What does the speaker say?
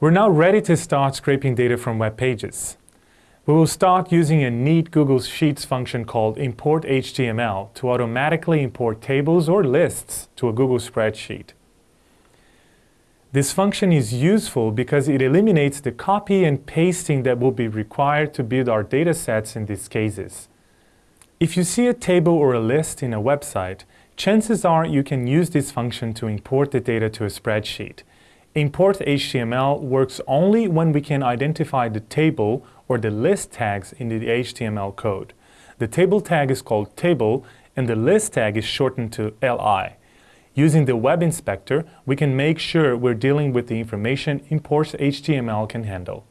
We're now ready to start scraping data from web pages. We will start using a neat Google Sheets function called import HTML to automatically import tables or lists to a Google spreadsheet. This function is useful because it eliminates the copy and pasting that will be required to build our data sets in these cases. If you see a table or a list in a website, chances are you can use this function to import the data to a spreadsheet. Import HTML works only when we can identify the table or the list tags in the HTML code. The table tag is called table and the list tag is shortened to li. Using the web inspector, we can make sure we're dealing with the information import HTML can handle.